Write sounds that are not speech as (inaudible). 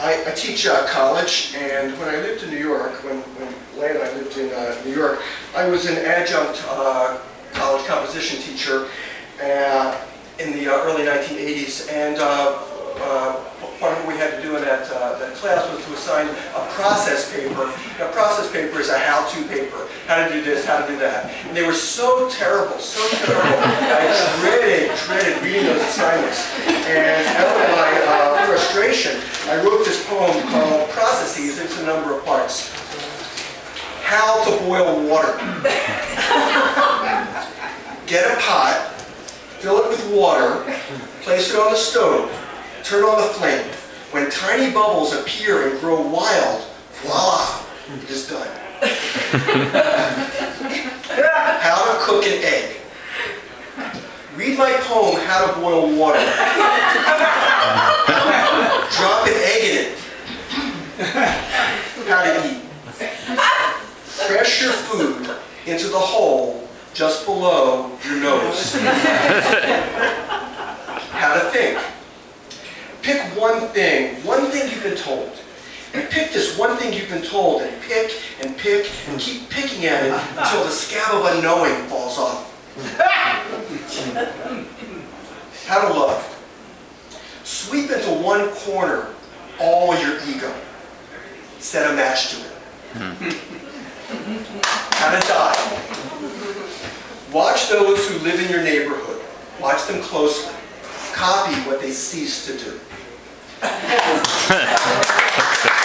I, I teach uh, college, and when I lived in New York, when, when Leigh and I lived in uh, New York, I was an adjunct uh, college composition teacher uh, in the uh, early 1980s, and uh, part of what we had to do in that, that class was to assign a process paper. A process paper is a how-to paper, how to do this, how to do that. And they were so terrible, so terrible. I dreaded, dreaded reading those assignments. And out of my uh, frustration, I wrote this poem Processes. It's a number of parts. How to boil water. Get a pot, fill it with water, place it on the stove, turn on the flame. When tiny bubbles appear and grow wild, voila, it is done. How to cook an egg. Read my poem, How to Boil Water. Drop an egg in it. How to eat. Press your food into the hole just below your nose. How to think. Pick one thing, one thing you've been told. And pick this one thing you've been told and pick and pick and keep picking at it until the scab of unknowing falls off. How to love. Sweep into one corner all your ego. Set a match to it. How to die. Watch those who live in your neighborhood. Watch them closely. Copy what they cease to do. (laughs)